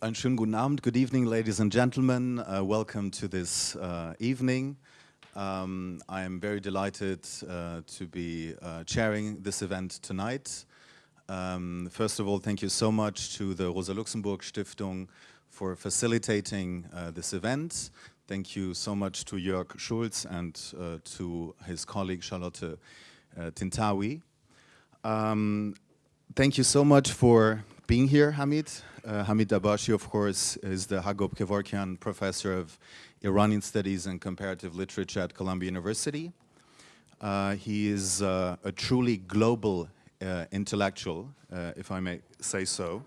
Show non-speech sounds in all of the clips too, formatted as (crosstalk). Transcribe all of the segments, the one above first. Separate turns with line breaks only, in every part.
Einen schönen guten Abend, good evening, ladies and gentlemen. Uh, welcome to this uh, evening. Um, I am very delighted uh, to be uh, chairing this event tonight. Um, first of all, thank you so much to the Rosa Luxemburg Stiftung for facilitating uh, this event. Thank you so much to Jörg Schulz and uh, to his colleague Charlotte Tintawi. Um, thank you so much for being here, Hamid. Uh, Hamid Dabashi, of course, is the Hagop Kevorkian Professor of Iranian Studies and Comparative Literature at Columbia University. Uh, he is uh, a truly global uh, intellectual, uh, if I may say so.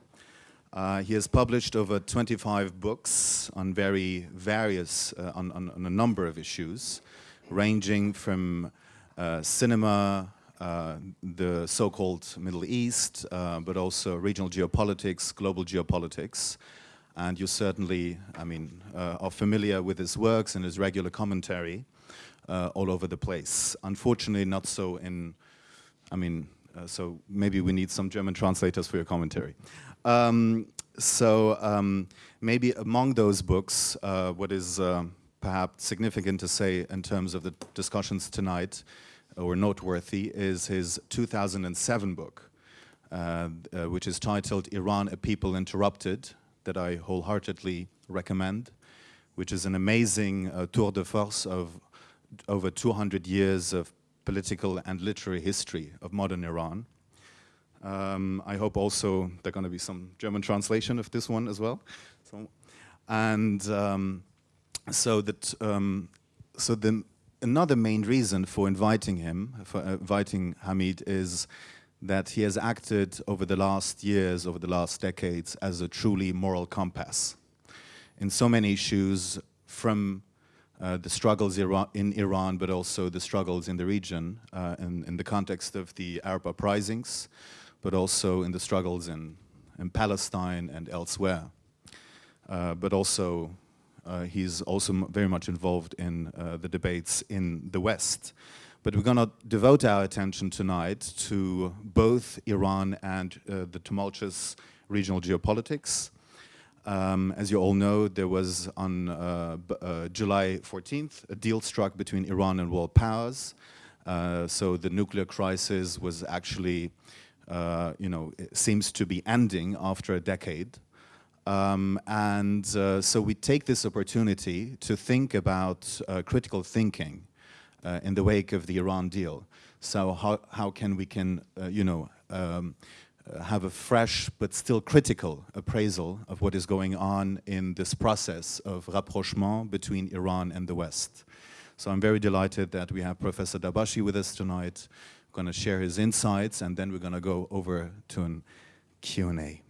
Uh, he has published over 25 books on very various, on, on, on, a number of issues, ranging from cinema, the so-called Middle East, uh, but also regional geopolitics, global geopolitics. And you certainly, I mean, uh, are familiar with his works and his regular commentary uh, all over the place. Unfortunately, not so in, I mean, uh, so maybe we need some German translators for your commentary. Um, so um, maybe among those books, what is perhaps significant to say in terms of the discussions tonight or noteworthy is his 2007 book, uh, uh, which is titled Iran, A People Interrupted, that I wholeheartedly recommend, which is an amazing uh, tour de force of over 200 years of political and literary history of modern Iran. Um, I hope also there going to be some German translation of this one as well. So, and um, so that um, so the another main reason for inviting him, for inviting Hamid, is that he has acted over the last years, over the last decades, as a truly moral compass. In so many issues, from uh, the struggles in Iran, but also the struggles in the region, uh, in, in, the context of the Arab uprisings, but also in the struggles in, in Palestine and elsewhere. Uh, but also uh, he's also very much involved in uh, the debates in the West. But we're going to devote our attention tonight to both Iran and uh, the tumultuous regional geopolitics. Um, as you all know, there was on uh, uh, July 14th a deal struck between Iran and world powers. Uh, so the nuclear crisis was actually, you know, seems to be ending after a decade. Um, and uh, so we take this opportunity to think about uh, critical thinking uh, in the wake of the Iran deal. So how, how can we can, uh, you know, um, have a fresh but still critical appraisal of what is going on in this process of rapprochement between Iran and the West. So I'm very delighted that we have Professor Dabashi with us tonight, going to share his insights, and then we're going to go over to an Q&A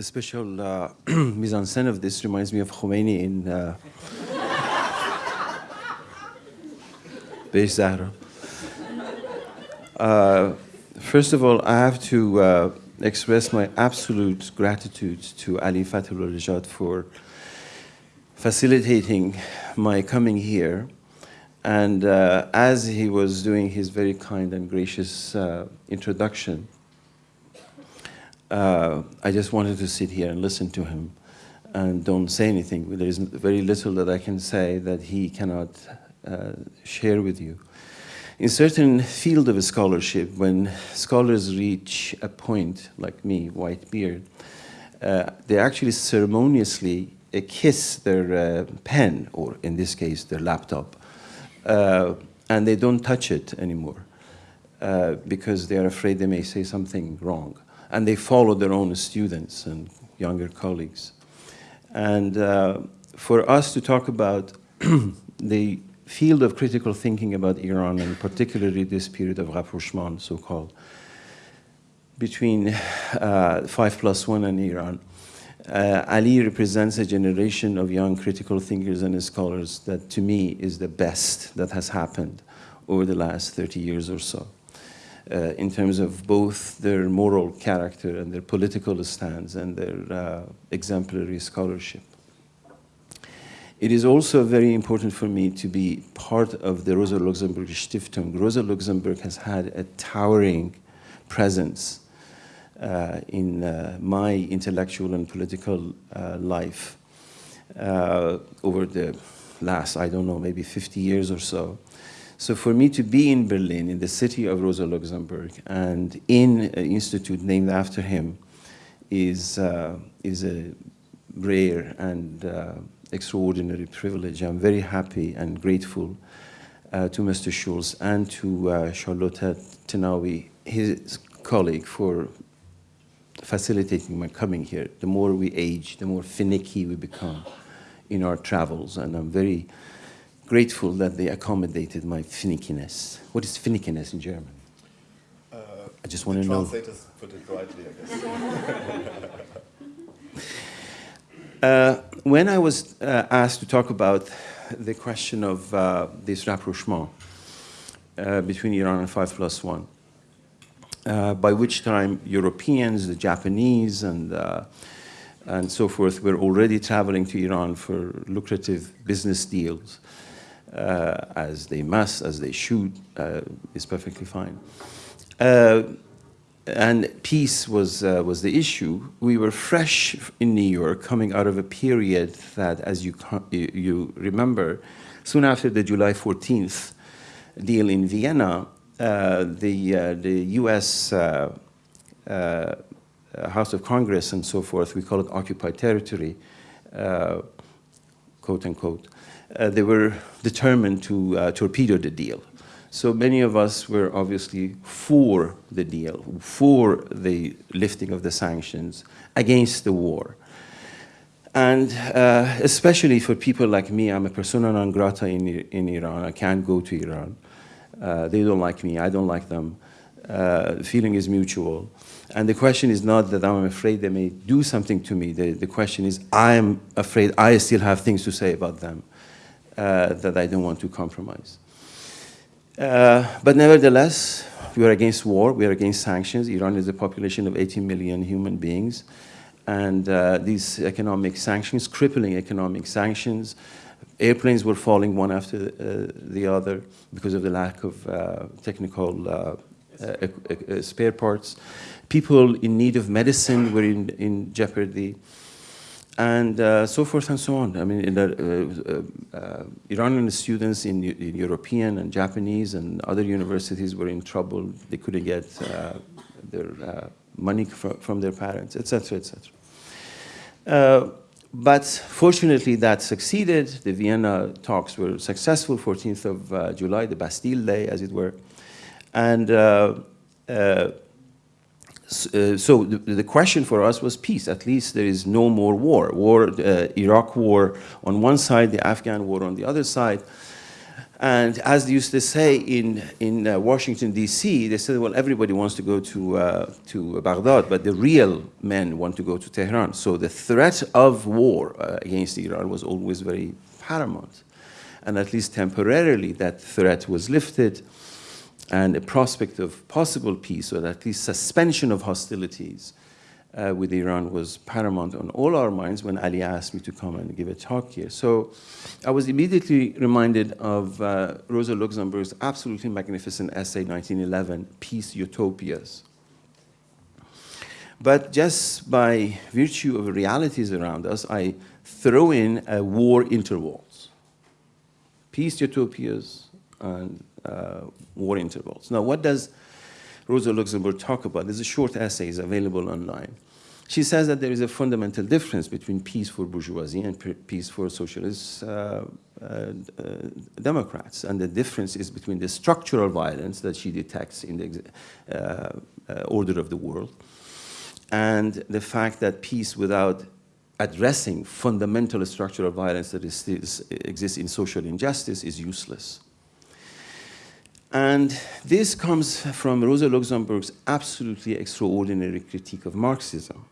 the special uh, (clears throat) mise en scène of this reminds me of Khomeini in uh, Zahra. Uh, first of all, I have to uh, express my absolute gratitude to Ali Fathollah-Nejad for facilitating my coming here. And uh, as he was doing his very kind and gracious uh, introduction, uh, I just wanted to sit here and listen to him and don't say anything. There is very little that I can say that he cannot uh, share with you. In certain field of scholarship, when scholars reach a point, like me, white beard, uh, they actually ceremoniously uh, kiss their uh, pen, or in this case, their laptop, uh, and they don't touch it anymore because they are afraid they may say something wrong and they follow their own students and younger colleagues. And uh, for us to talk about (clears throat) the field of critical thinking about Iran, and particularly this period of rapprochement, so-called, between uh, 5 plus 1 and Iran, uh, Ali represents a generation of young critical thinkers and scholars that to me is the best that has happened over the last 30 years or so uh, in terms of both their moral character and their political stance and their uh, exemplary scholarship. It is also very important for me to be part of the Rosa Luxemburg Stiftung. Rosa Luxemburg has had a towering presence uh, in uh, my intellectual and political uh, life uh, over the last, I don't know, maybe 50 years or so. So for me to be in Berlin, in the city of Rosa Luxemburg, and in an institute named after him, is, uh, is a rare and uh, extraordinary privilege. I'm very happy and grateful uh, to Mr. Schulz and to uh, Charlotte Tenawi, his colleague, for facilitating my coming here. The more we age, the more finicky we become in our travels, and I'm very grateful that they accommodated my finickiness. What is finickiness in German?
Uh,
I just want to know.
Translators put it rightly, I guess. (laughs)
uh, when I was uh, asked to talk about the question of uh, this rapprochement uh, between Iran and 5 plus 1, uh, by which time Europeans, the Japanese, and, uh, and so forth were already traveling to Iran for lucrative business deals, uh, as they must, as they should, uh, is perfectly fine. Uh, and peace was, uh, was the issue. We were fresh in New York, coming out of a period that, as you, you remember, soon after the July 14th deal in Vienna, uh, the, uh, the US House of Congress and so forth, we call it occupied territory, quote unquote, they were determined to torpedo the deal. So many of us were obviously for the deal, for the lifting of the sanctions, against the war. And uh, especially for people like me, I'm a persona non grata in, in Iran. I can't go to Iran. Uh, they don't like me, I don't like them. Uh, the feeling is mutual. And the question is not that I'm afraid they may do something to me. The, the question is I'm afraid I still have things to say about them uh, that I don't want to compromise. Uh, but nevertheless, we are against war, we are against sanctions. Iran is a population of 18 million human beings. And uh, these economic sanctions, crippling economic sanctions, airplanes were falling one after uh, the other because of the lack of uh, technical uh, spare parts. People in need of medicine were in, in jeopardy and uh, so forth and so on. I mean, the, uh, uh, Iranian students in, in, European and Japanese and other universities were in trouble. They couldn't get their money fr from their parents, etc., etc. But fortunately, that succeeded. The Vienna talks were successful, 14th of uh, July, the Bastille Day, as it were. And uh, so the, the, question for us was peace. At least there is no more war. War, uh, Iraq war on one side, the Afghan war on the other side. And as they used to say in, in uh, Washington, D.C., they said, well, everybody wants to go to, uh, to Baghdad, but the real men want to go to Tehran. So the threat of war uh, against Iran was always very paramount. And at least temporarily, that threat was lifted, and a prospect of possible peace, or at least suspension of hostilities, uh, with Iran was paramount on all our minds when Ali asked me to come and give a talk here. So I was immediately reminded of uh, Rosa Luxemburg's absolutely magnificent essay, 1911, Peace Utopias. But just by virtue of realities around us, I throw in a war intervals. Peace utopias and uh, war intervals. Now, what does Rosa Luxemburg talk about. There's a short essay, it's available online. She says that there is a fundamental difference between peace for bourgeoisie and peace for socialist uh, uh, Democrats. And the difference is between the structural violence that she detects in the uh, uh, order of the world and the fact that peace without addressing fundamental structural violence that is, is, exists in social injustice is useless. And this comes from Rosa Luxemburg's absolutely extraordinary critique of Marxism.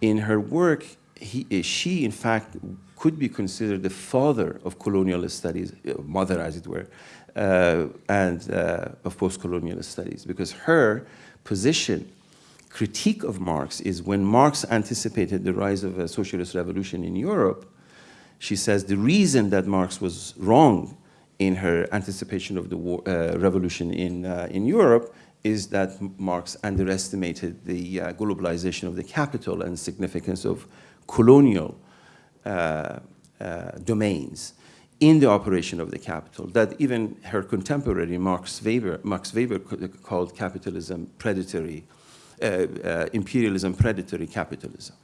In her work, he, eh, she, in fact, could be considered the father of colonialist studies, eh, mother, as it were, uh, and uh, of post-colonialist studies, because her position, critique of Marx, is when Marx anticipated the rise of a socialist revolution in Europe, she says the reason that Marx was wrong in her anticipation of the war, uh, revolution in, uh, in Europe is that Marx underestimated the uh, globalization of the capital and significance of colonial uh, uh, domains in the operation of the capital that even her contemporary Max Weber, Max Weber called capitalism predatory, uh, uh, imperialism predatory capitalism.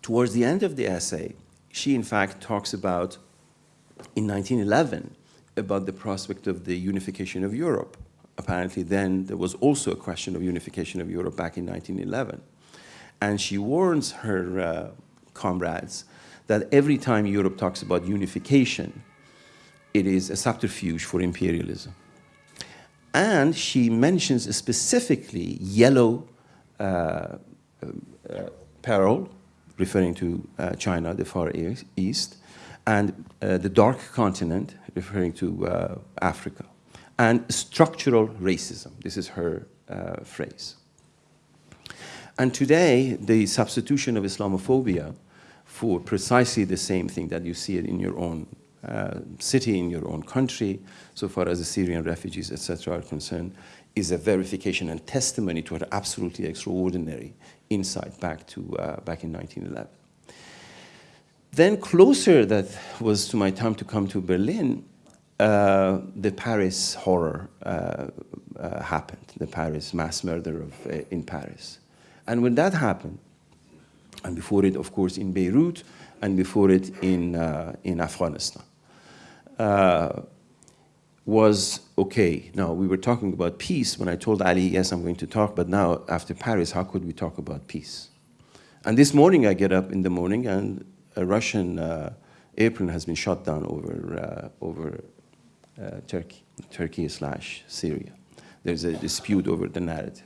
Towards the end of the essay, she in fact talks about, in 1911, about the prospect of the unification of Europe. Apparently then there was also a question of unification of Europe back in 1911. And she warns her uh, comrades that every time Europe talks about unification, it is a subterfuge for imperialism. And she mentions specifically yellow uh, uh, peril, referring to uh, China, the Far East, and uh, the dark continent, referring to uh, Africa, and structural racism. This is her phrase. And today, the substitution of Islamophobia for precisely the same thing that you see it in your own uh, city, in your own country, so far as the Syrian refugees, etc., are concerned, is a verification and testimony to her absolutely extraordinary insight back to uh, back in 1911. Then closer, that was to my time to come to Berlin, uh, the Paris horror uh, uh happened, the Paris mass murder of, uh, in Paris. And when that happened, and before it, of course, in Beirut, and before it in, in Afghanistan, was okay. Now, we were talking about peace when I told Ali, yes, I'm going to talk, but now after Paris, how could we talk about peace? And this morning, I get up in the morning and a Russian uh, airplane has been shot down over, uh, over uh, Turkey, Turkey slash Syria. There's a dispute over the narrative.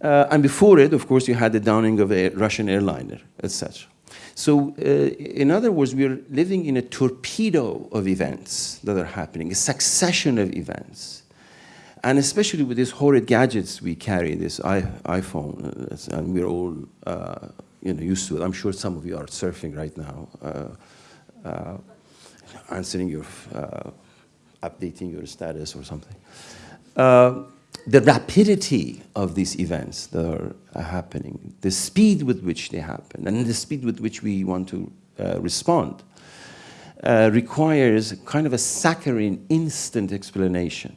Uh, and before it, of course, you had the downing of a Russian airliner, etc. So, uh, in other words, we are living in a torpedo of events that are happening, a succession of events. And especially with these horrid gadgets we carry, this iPhone, uh, and we're all uh, you know, used to it. I'm sure some of you are surfing right now, uh, uh, answering your, uh, updating your status or something the rapidity of these events that are happening, the speed with which they happen, and the speed with which we want to uh, respond, uh, requires kind of a saccharine, instant explanation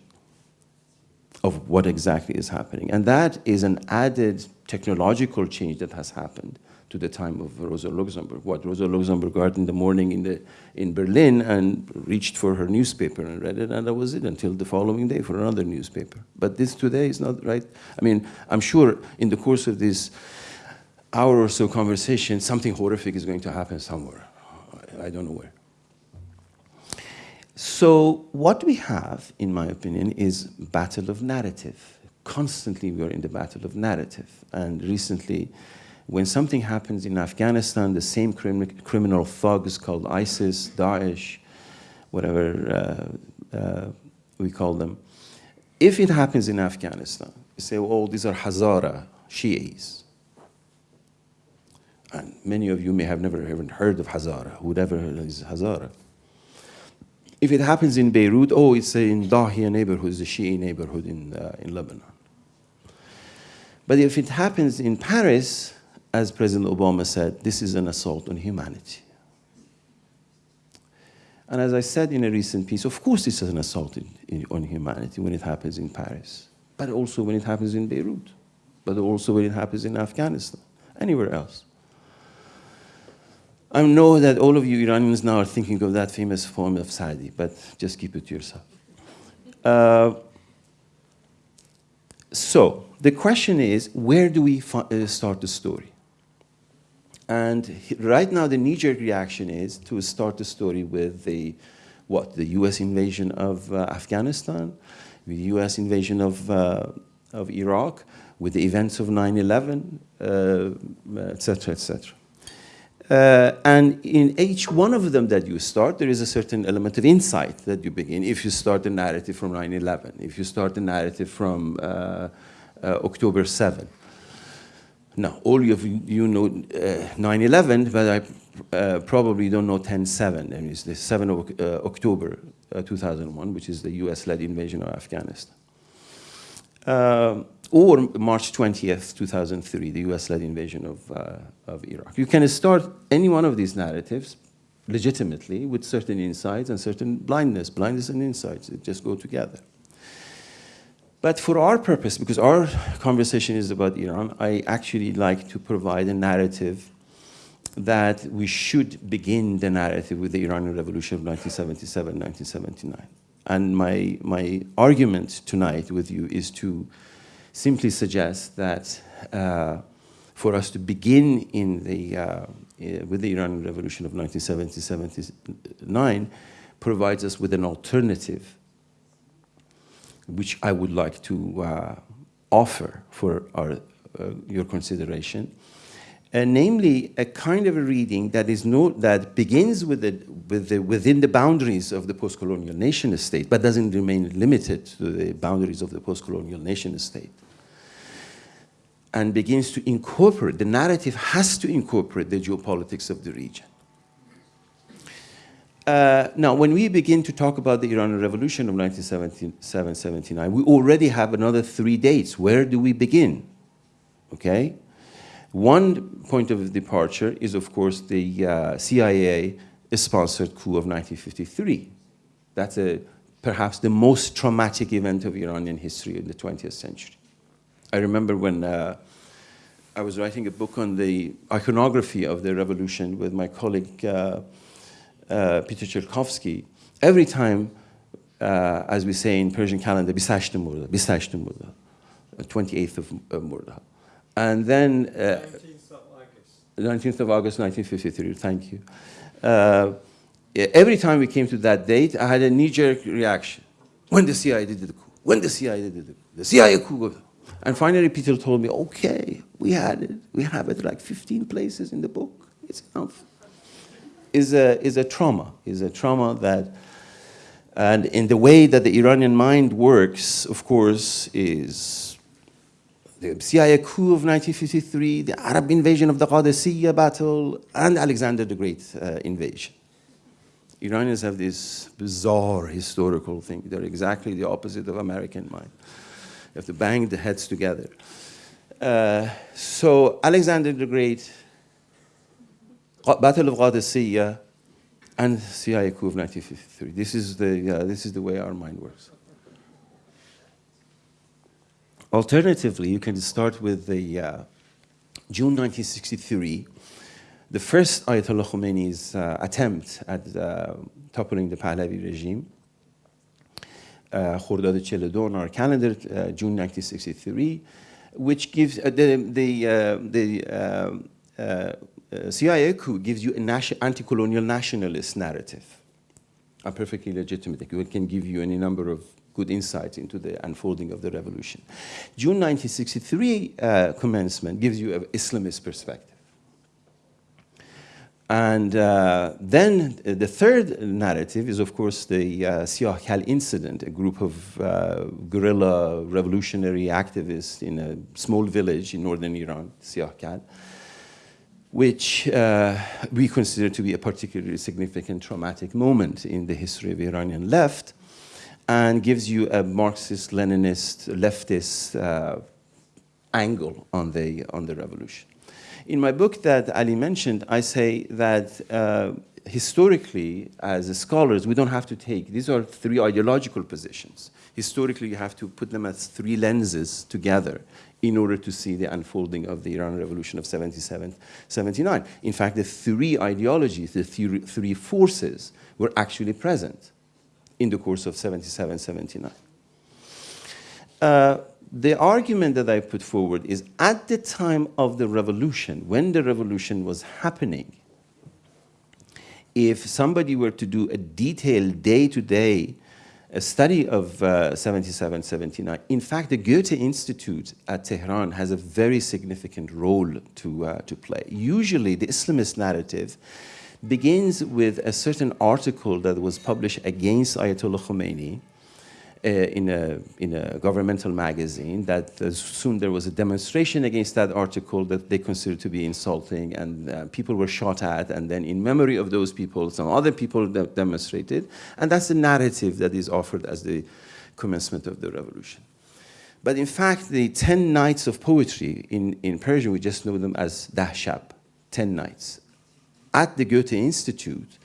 of what exactly is happening. And that is an added technological change that has happened to the time of Rosa Luxemburg. What Rosa Luxemburg got in the morning in, the, in Berlin and reached for her newspaper and read it, and that was it until the following day for another newspaper. But this today is not right. I mean, I'm sure in the course of this hour or so conversation, something horrific is going to happen somewhere. I don't know where. So what we have, in my opinion, is battle of narrative. Constantly we are in the battle of narrative. And recently, when something happens in Afghanistan, the same crim criminal thugs called ISIS, Daesh, whatever uh, uh, we call them, if it happens in Afghanistan, you say, oh, these are Hazara Shi'is. And many of you may have never even heard of Hazara, whoever is Hazara. If it happens in Beirut, oh, it's in Dahia neighborhood, it's a Shi'i neighborhood in, uh, in Lebanon. But if it happens in Paris, as President Obama said, this is an assault on humanity. And as I said in a recent piece, of course this is an assault in, in, on humanity when it happens in Paris, but also when it happens in Beirut, but also when it happens in Afghanistan, anywhere else. I know that all of you Iranians now are thinking of that famous form of Saadi, but just keep it to yourself. Uh, so, the question is, where do we uh, start the story? And right now, the knee-jerk reaction is to start the story with the, what, the U.S. invasion of uh, Afghanistan, the U.S. invasion of, uh, of Iraq, with the events of 9-11, etc., etc. And in each one of them that you start, there is a certain element of insight that you begin. If you start the narrative from 9-11, if you start the narrative from uh, uh, October 7, Now, all of you, know 9-11, but I uh, probably don't know 10-7. And it's the 7th of uh, October uh, 2001, which is the US-led invasion of Afghanistan. Uh, or March 20th, 2003, the US-led invasion of, uh, of Iraq. You can start any one of these narratives legitimately with certain insights and certain blindness. Blindness and insights, it just go together. But for our purpose, because our conversation is about Iran, I actually like to provide a narrative that we should begin the narrative with the Iranian Revolution of 1977, 1979. And my, my argument tonight with you is to simply suggest that uh, for us to begin in the, uh, uh with the Iranian Revolution of 1977, 79 provides us with an alternative which I would like to uh, offer for our, uh, your consideration. Uh, namely, a kind of a reading that is no, that begins with the, with the, within the boundaries of the post-colonial nation state, but doesn't remain limited to the boundaries of the post-colonial nation state and begins to incorporate, the narrative has to incorporate the geopolitics of the region. Uh, now, when we begin to talk about the Iranian Revolution of 1977-79, we already have another three dates. Where do we begin? Okay? One point of departure is, of course, the uh, CIA-sponsored coup of 1953. That's a, perhaps the most traumatic event of Iranian history in the 20th century. I remember when uh, I was writing a book on the iconography of the revolution with my colleague uh, Peter Chelkowski. Every time, uh, as we say in Persian calendar, Bisashte Murda, Bisashte Murda, 28th of uh, Murda. And then... 19th of August. 19th of August, 1953, thank you. Uh, every time we came to that date, I had a knee-jerk reaction. When the CIA did the coup, when the CIA did the coup, the CIA coup, and finally, Peter told me, okay, we had it. We have it like 15 places in the book. It's enough. Is a, is a trauma, is a trauma that, and in the way that the Iranian mind works, of course, is the CIA coup of 1953, the Arab invasion of the Qadisiyah battle, and Alexander the Great uh, invasion. Iranians have this bizarre historical thing. They're exactly the opposite of American mind. You have to bang the heads together. Uh, so Alexander the Great, Battle of Qadisiyah, and CIA coup of 1953. This is the, uh, this is the way our mind works. Alternatively, you can start with the uh, June 1963, the first Ayatollah Khomeini's uh, attempt at uh, toppling the Pahlavi regime. Khordad 42 on our calendar, uh, June 1963, which gives uh, the, the, uh, CIA coup gives you an anti-colonial nationalist narrative. A perfectly legitimate. It can give you any number of good insights into the unfolding of the revolution. June 1963 uh, commencement gives you an Islamist perspective. And uh, then uh, the third narrative is, of course, the uh, incident, a group of uh, guerrilla revolutionary activists in a small village in northern Iran, Siah Kal, which uh, we consider to be a particularly significant traumatic moment in the history of Iranian left and gives you a Marxist, Leninist, leftist uh, angle on the, on the revolution. In my book that Ali mentioned, I say that uh, historically, as scholars, we don't have to take, these are three ideological positions. Historically, you have to put them as three lenses together in order to see the unfolding of the Iran Revolution of 77, 79. In fact, the three ideologies, the three, forces were actually present in the course of 77, 79. Uh, the argument that I put forward is at the time of the revolution, when the revolution was happening, if somebody were to do a detailed day-to-day -day, study of uh, 77, 79, in fact, the Goethe Institute at Tehran has a very significant role to, uh, to play. Usually, the Islamist narrative begins with a certain article that was published against Ayatollah Khomeini, in, a, in a governmental magazine that uh, soon there was a demonstration against that article that they considered to be insulting and uh, people were shot at and then in memory of those people some other people demonstrated and that's the narrative that is offered as the commencement of the revolution. But in fact the 10 nights of poetry in, in Persian we just know them as dahshab, 10 nights at the Goethe Institute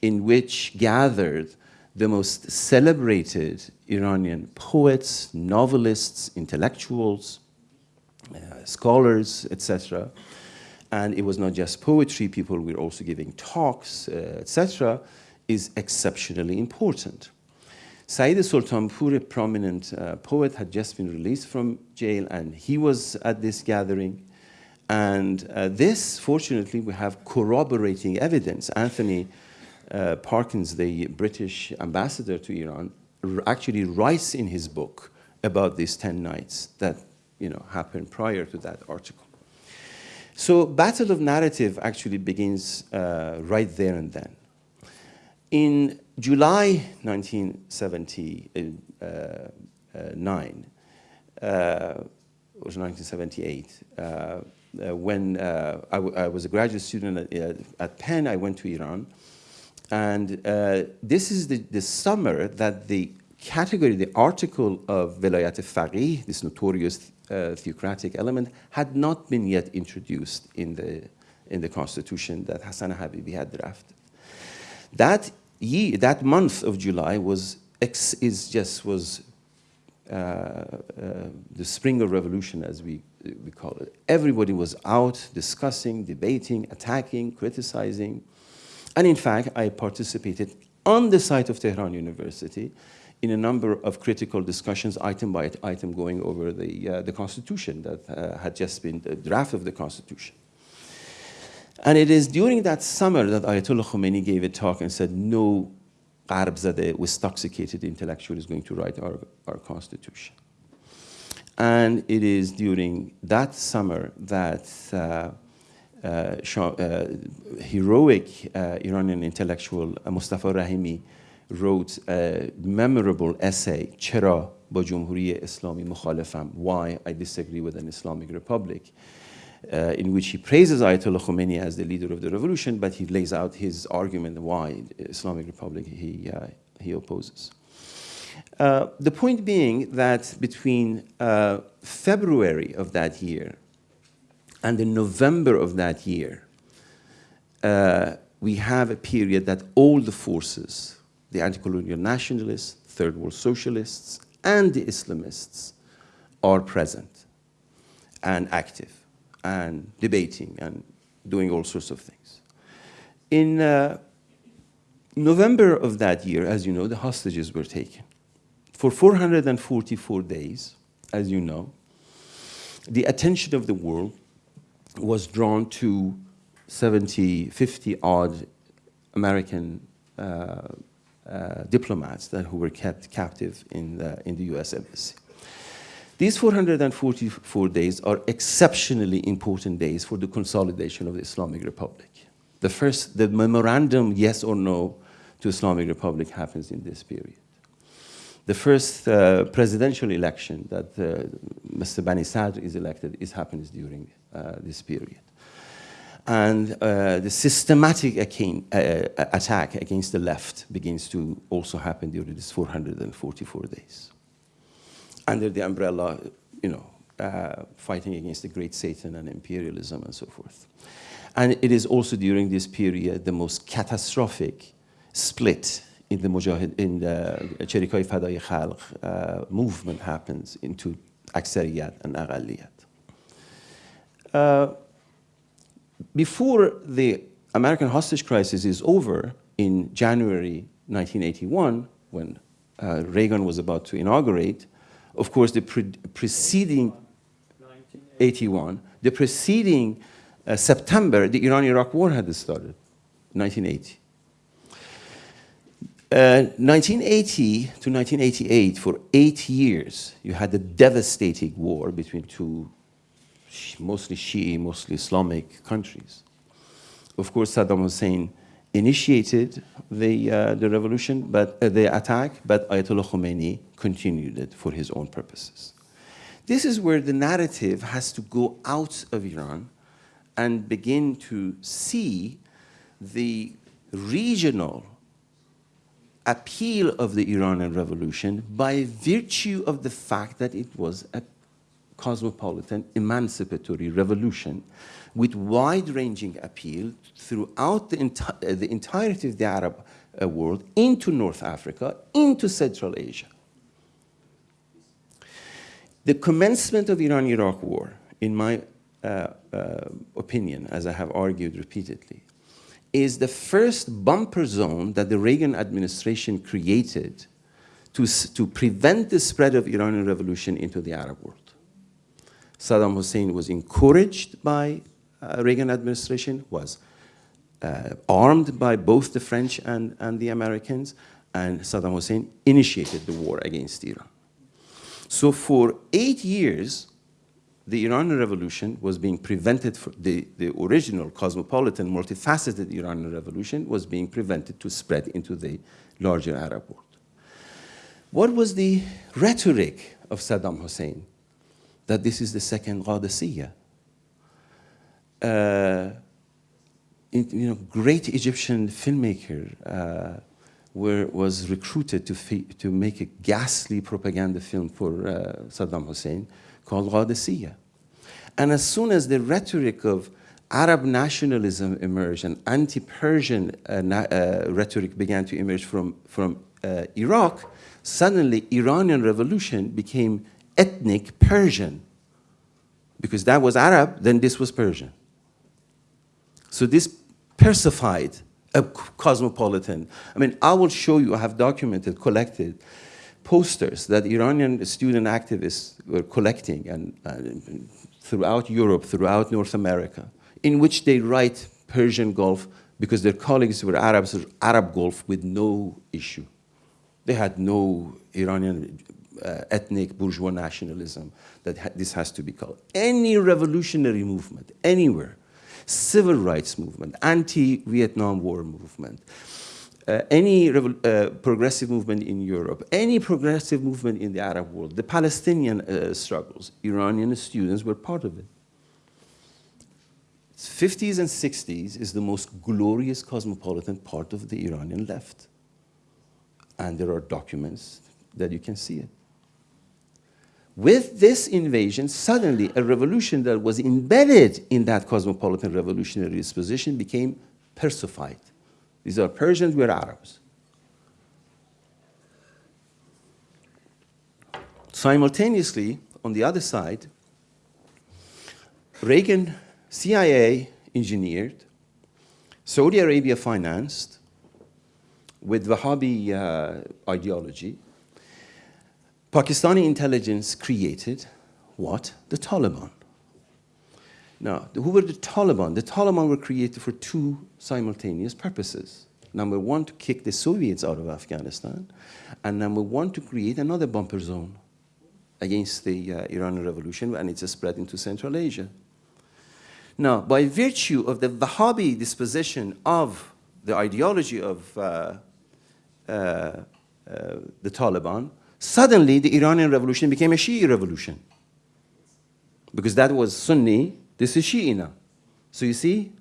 in which gathered the most celebrated Iranian poets, novelists, intellectuals, uh, scholars, etc. And it was not just poetry, people were also giving talks, uh, etc., is exceptionally important. Saeed Sultanpur, a prominent uh, poet, had just been released from jail and he was at this gathering. And uh, this, fortunately, we have corroborating evidence. Anthony uh, Parsons, the British ambassador to Iran, actually writes in his book about these 10 nights that you know, happened prior to that article. So battle of narrative actually begins uh, right there and then. In July 1979, uh, uh, it was 1978, uh, uh, when uh, I, was a graduate student at, at Penn, I went to Iran, and uh, this is the, the summer that the category, the article of Velayat Faqih, this notorious uh, theocratic element, had not been yet introduced in the, in the constitution that Hassan Habibi had drafted. That year, that month of July was, is just was uh, uh, the spring of revolution, as we, we call it. Everybody was out discussing, debating, attacking, criticizing, and in fact, I participated on the site of Tehran University in a number of critical discussions, item by item, going over the, uh, the Constitution that uh, had just been the draft of the Constitution. And it is during that summer that Ayatollah Khomeini gave a talk and said, no Gharbzadeh, intoxicated intellectual is going to write our, our Constitution. And it is during that summer that uh, heroic uh, Iranian intellectual Mustafa Rahimi wrote a memorable essay, Chera Jumhuri Islami mukhalifam, why I disagree with an Islamic Republic, uh, in which he praises Ayatollah Khomeini as the leader of the revolution, but he lays out his argument why Islamic Republic he, uh, he opposes. Uh, the point being that between February of that year and in November of that year, uh, we have a period that all the forces, the anti-colonial nationalists, third world socialists, and the Islamists are present and active and debating and doing all sorts of things. In uh, November of that year, as you know, the hostages were taken. For 444 days, as you know, the attention of the world was drawn to 70, 50 odd American uh, uh, diplomats that who were kept captive in the, in the US embassy. These 444 days are exceptionally important days for the consolidation of the Islamic Republic. The first, the memorandum, yes or no, to Islamic Republic happens in this period. The first uh, presidential election that uh, Mr. Bani Sadr is elected is happens during uh, this period. And uh, the systematic uh, attack against the left begins to also happen during these 444 days. Under the umbrella, you know, uh, fighting against the great Satan and imperialism and so forth. And it is also during this period the most catastrophic split in the Mujahid, in the Cherikai Fadai Khalq uh, movement happens into Aksariyat and Aghaliyat. Uh, before the American hostage crisis is over in January 1981, when uh, Reagan was about to inaugurate, of course, the pre preceding 81, the preceding uh, September, the Iran-Iraq war had started, 1980. 1980 uh, to 1988, for eight years, you had a devastating war between two mostly Shi'i, mostly Islamic countries. Of course, Saddam Hussein initiated the, uh, the revolution, but uh, the attack, but Ayatollah Khomeini continued it for his own purposes. This is where the narrative has to go out of Iran and begin to see the regional appeal of the Iranian revolution by virtue of the fact that it was a cosmopolitan emancipatory revolution with wide-ranging appeal throughout the, enti uh, the, entirety of the Arab uh, world into North Africa, into Central Asia. The commencement of the Iran-Iraq war, in my uh, uh, opinion, as I have argued repeatedly, is the first bumper zone that the Reagan administration created to, to prevent the spread of Iranian revolution into the Arab world. Saddam Hussein was encouraged by uh, Reagan administration, was uh, armed by both the French and, and the Americans, and Saddam Hussein initiated the war against Iran. So for eight years, the Iranian revolution was being prevented, for the, the original cosmopolitan, multifaceted Iranian revolution was being prevented to spread into the larger Arab world. What was the rhetoric of Saddam Hussein? That this is the second Qadisiyah. Uh, you know, great Egyptian filmmaker uh, were, was recruited to, to make a ghastly propaganda film for uh, Saddam Hussein called Qadisiyah. And as soon as the rhetoric of Arab nationalism emerged and anti-Persian uh, uh, rhetoric began to emerge from, from uh, Iraq, suddenly Iranian revolution became ethnic Persian. Because that was Arab, then this was Persian. So this persified a cosmopolitan. I mean, I will show you, I have documented, collected posters that Iranian student activists were collecting and, and throughout Europe, throughout North America, in which they write Persian Gulf because their colleagues were Arabs, Arab Gulf with no issue. They had no Iranian uh, ethnic bourgeois nationalism that ha this has to be called. Any revolutionary movement, anywhere, civil rights movement, anti-Vietnam War movement, uh, any uh, progressive movement in Europe, any progressive movement in the Arab world, the Palestinian uh, struggles, Iranian students were part of it. 50s and 60s is the most glorious cosmopolitan part of the Iranian left. And there are documents that you can see it. With this invasion, suddenly a revolution that was embedded in that cosmopolitan revolutionary disposition became Persified. These are Persians, we're Arabs. Simultaneously, on the other side, Reagan, CIA engineered, Saudi Arabia financed, with Wahhabi uh, ideology, Pakistani intelligence created what? The Taliban. Now, who were the Taliban? The Taliban were created for two simultaneous purposes. Number one, to kick the Soviets out of Afghanistan, and number one, to create another bumper zone against the uh, Iranian Revolution, and it's spread into Central Asia. Now, by virtue of the Wahhabi disposition of the ideology of uh, uh, uh the Taliban, suddenly the Iranian Revolution became a Shi'i revolution. Because that was Sunni, this is Shi'ina. So you see,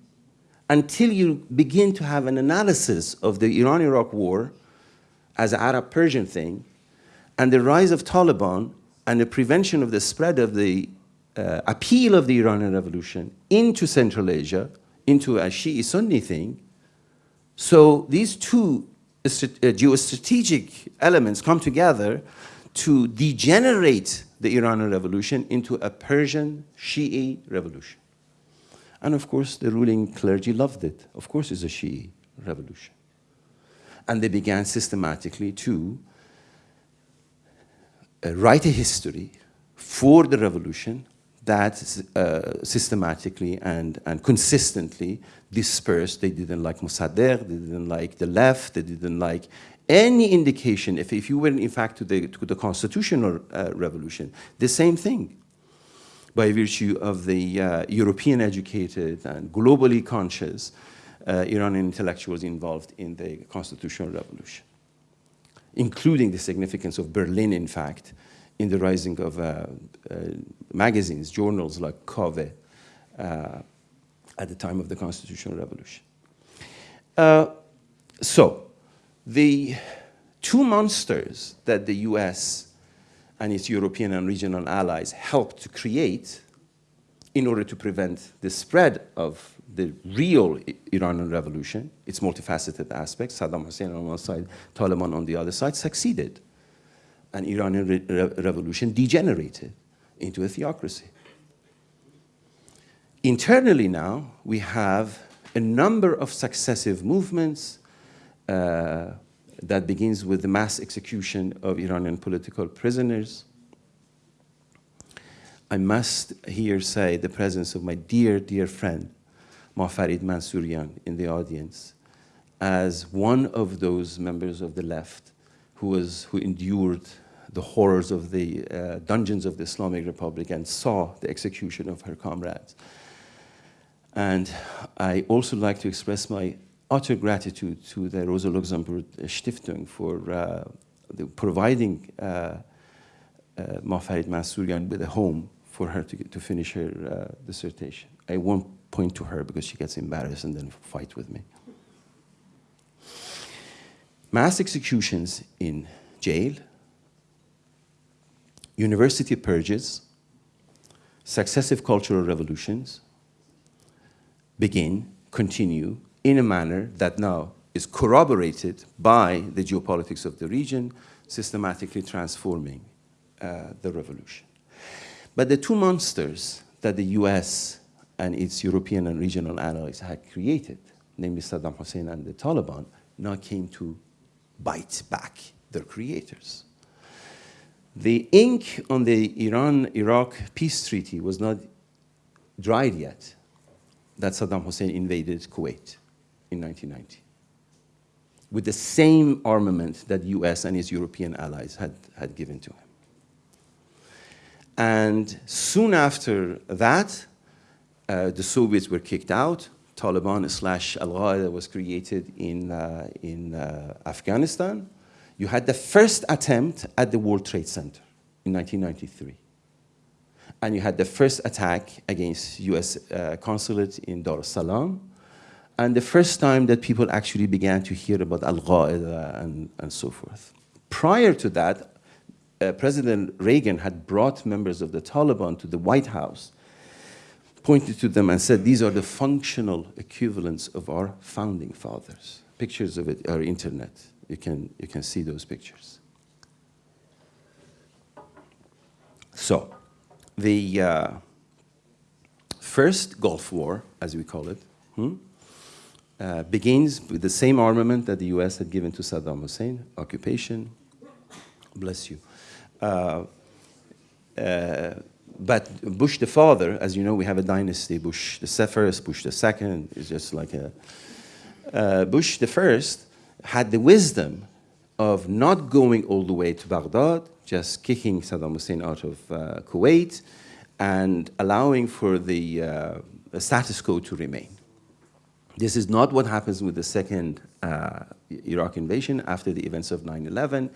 until you begin to have an analysis of the Iran-Iraq war as an Arab-Persian thing, and the rise of Taliban and the prevention of the spread of the uh, appeal of the Iranian revolution into Central Asia, into a Shi'i-Sunni thing, so these two geostrategic elements come together to degenerate the Iranian revolution into a Persian Shi'i revolution. And of course, the ruling clergy loved it. Of course, it's a Shi'i revolution. And they began systematically to uh, write a history for the revolution that uh, systematically and, and consistently dispersed. They didn't like Mossadegh, they didn't like the left, they didn't like any indication, if, if you went in fact to the, to the constitutional uh, revolution, the same thing by virtue of the uh, European educated and globally conscious uh, Iranian intellectuals involved in the constitutional revolution, including the significance of Berlin, in fact, in the rising of uh, uh, magazines, journals like Kaveh uh, at the time of the constitutional revolution. Uh, so, the two monsters that the US and its European and regional allies helped to create in order to prevent the spread of the real Iranian revolution, its multifaceted aspects, Saddam Hussein on one side, Taliban on the other side, succeeded. And Iranian re revolution degenerated into a theocracy. Internally now, we have a number of successive movements uh, that begins with the mass execution of Iranian political prisoners, I must here say the presence of my dear, dear friend, Mafarid Mansourian, in the audience, as one of those members of the left who, was, who endured the horrors of the uh, dungeons of the Islamic Republic and saw the execution of her comrades. And I also like to express my utter gratitude to the Rosa Luxemburg Stiftung for uh, providing uh, uh, Mafarid with a home for her to, to finish her uh, dissertation. I won't point to her because she gets embarrassed and then fight with me. Mass executions in jail, university purges, successive cultural revolutions begin, continue in a manner that now is corroborated by the geopolitics of the region, systematically transforming uh, the revolution. But the two monsters that the US and its European and regional allies had created, namely Saddam Hussein and the Taliban, now came to bite back their creators. The ink on the Iran-Iraq peace treaty was not dried yet that Saddam Hussein invaded Kuwait in 1990 with the same armament that the US and its European allies had, had given to him. And soon after that, uh, the Soviets were kicked out. Taliban slash Al-Qaeda was created in, uh, in uh, Afghanistan. You had the first attempt at the World Trade Center in 1993. And you had the first attack against US uh, consulate in Dar es Salaam. And the first time that people actually began to hear about Al-Qaeda and, and so forth. Prior to that, uh, President Reagan had brought members of the Taliban to the White House, pointed to them and said, these are the functional equivalents of our founding fathers. Pictures of it are internet. You can, you can see those pictures. So, the uh, first Gulf War, as we call it, hmm, uh, begins with the same armament that the US had given to Saddam Hussein, occupation, bless you. Uh, uh, but Bush the father, as you know, we have a dynasty. Bush the first, Bush the second is just like a. Uh, Bush the first had the wisdom of not going all the way to Baghdad, just kicking Saddam Hussein out of uh, Kuwait and allowing for the, uh, status quo to remain. This is not what happens with the second uh, Iraq invasion after the events of 9-11.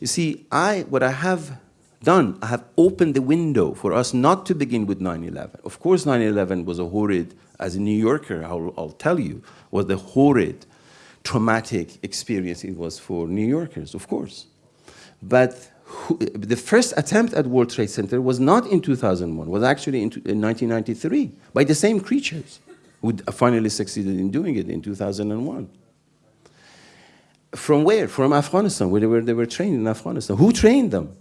You see, I, what I have done, I have opened the window for us not to begin with 9-11. Of course, 9-11 was a horrid, as a New Yorker, I'll, I'll tell you, was the horrid, traumatic experience it was for New Yorkers, of course. But who, the first attempt at World Trade Center was not in 2001, was actually in, in 1993 by the same creatures who finally succeeded in doing it in 2001. From where? From Afghanistan, where they were, they were trained in Afghanistan. Who trained them?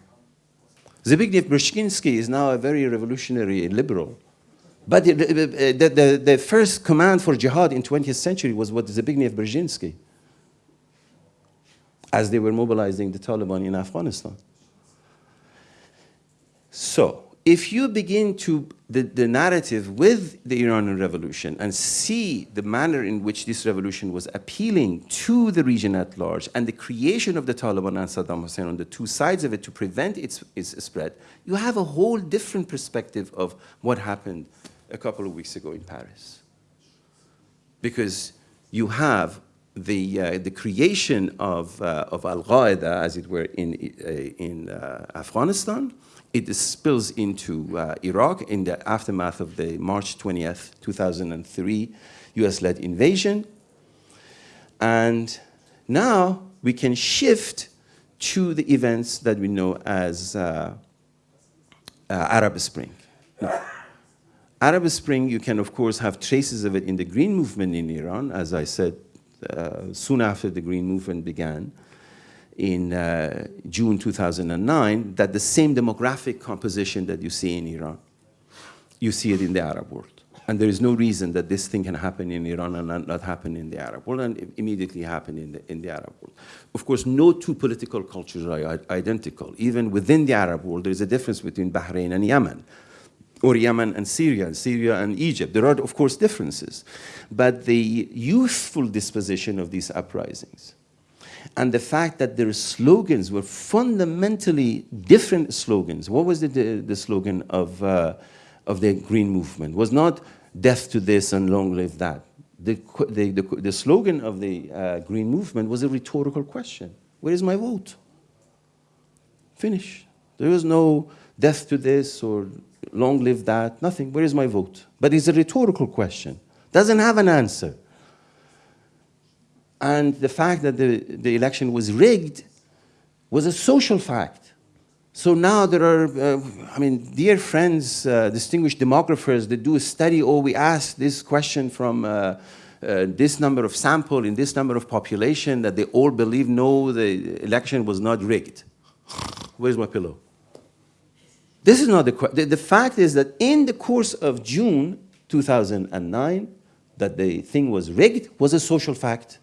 Zbigniew Brzezinski is now a very revolutionary liberal. But the, the, the, the, first command for jihad in 20th century was what Zbigniew Brzezinski, as they were mobilizing the Taliban in Afghanistan. So, if you begin to the, the narrative with the Iranian revolution and see the manner in which this revolution was appealing to the region at large and the creation of the Taliban and Saddam Hussein on the two sides of it to prevent its, its spread, you have a whole different perspective of what happened a couple of weeks ago in Paris. Because you have the, uh, the creation of, uh, of Al-Qaeda, as it were, in, uh, in uh, Afghanistan. It spills into uh, Iraq in the aftermath of the March 20th, 2003 US-led invasion. And now we can shift to the events that we know as uh, Arab Spring. Now, Arab Spring, you can of course have traces of it in the Green Movement in Iran, as I said, uh, soon after the Green Movement began in uh, June 2009, that the same demographic composition that you see in Iran, you see it in the Arab world. And there is no reason that this thing can happen in Iran and not, not happen in the Arab world, and immediately happen in the, in the Arab world. Of course, no two political cultures are identical. Even within the Arab world, there is a difference between Bahrain and Yemen or Yemen and Syria, and Syria and Egypt. There are, of course, differences. But the youthful disposition of these uprisings and the fact that their slogans were fundamentally different slogans. What was the, the, the slogan of, uh, of the Green Movement? Was not death to this and long live that. The, the, the, the slogan of the uh, Green Movement was a rhetorical question. Where is my vote? Finish. There was no death to this or long live that, nothing. Where is my vote? But it's a rhetorical question. Doesn't have an answer. And the fact that the, the election was rigged was a social fact. So now there are, uh, I mean, dear friends, uh, distinguished demographers that do a study, oh, we ask this question from uh, uh this number of sample in this number of population that they all believe, no, the election was not rigged. Where's my pillow? This is not the, the, the fact is that in the course of June 2009, that the thing was rigged was a social fact.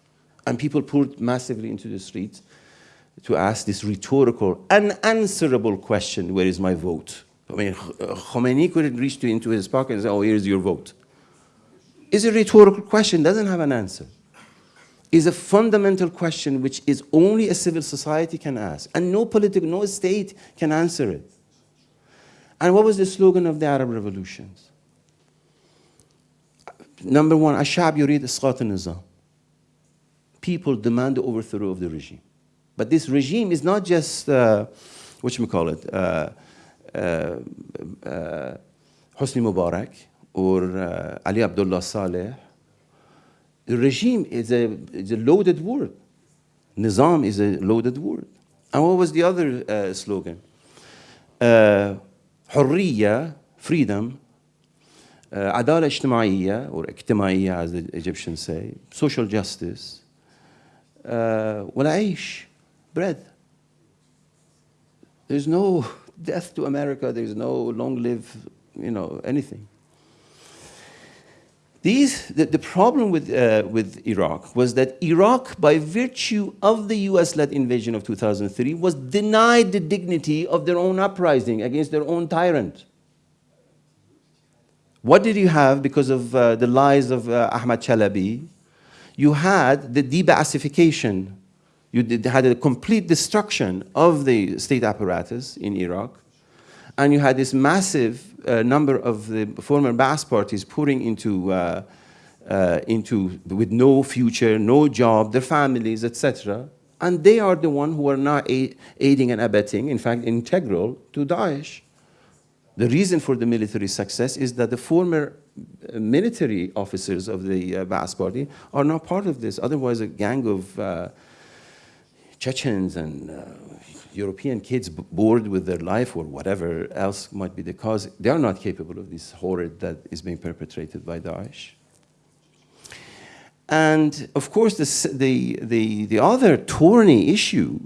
And people poured massively into the streets to ask this rhetorical, unanswerable question, where is my vote? I mean, Khomeini could have reach into his pocket and say, oh, here's your vote. It's a rhetorical question, doesn't have an answer. It's a fundamental question which is only a civil society can ask, and no political, no state can answer it. And what was the slogan of the Arab revolutions? Number one, Ashab Yurid Isqat Nizam People demand the overthrow of the regime. But this regime is not just, uh, what you call it, uh, uh, uh, Hosni Mubarak or uh, Ali Abdullah Saleh. The regime is a, is a loaded word. Nizam is a loaded word. And what was the other uh, slogan? Uh, حرية freedom uh, عدالة اجتماعية or اجتماعية as the Egyptians say social justice uh, والعيش bread there's no (laughs) death to America there's no long live you know anything these, the, the problem with, uh, with Iraq was that Iraq, by virtue of the US-led invasion of 2003, was denied the dignity of their own uprising against their own tyrant. What did you have because of uh, the lies of uh, Ahmad Chalabi? you had the de-Baathification. You did, had a complete destruction of the state apparatus in Iraq. And you had this massive uh, number of the former Ba'ath parties pouring into, uh, uh, into, with no future, no job, their families, etc. And they are the ones who are now aiding and abetting, in fact, integral to Daesh. The reason for the military success is that the former uh, military officers of the uh, Ba'ath party are not part of this. Otherwise, a gang of uh, Chechens and uh, European kids bored with their life or whatever else might be the cause, they are not capable of this horror that is being perpetrated by Daesh. And of course, the, the, the, the other thorny issue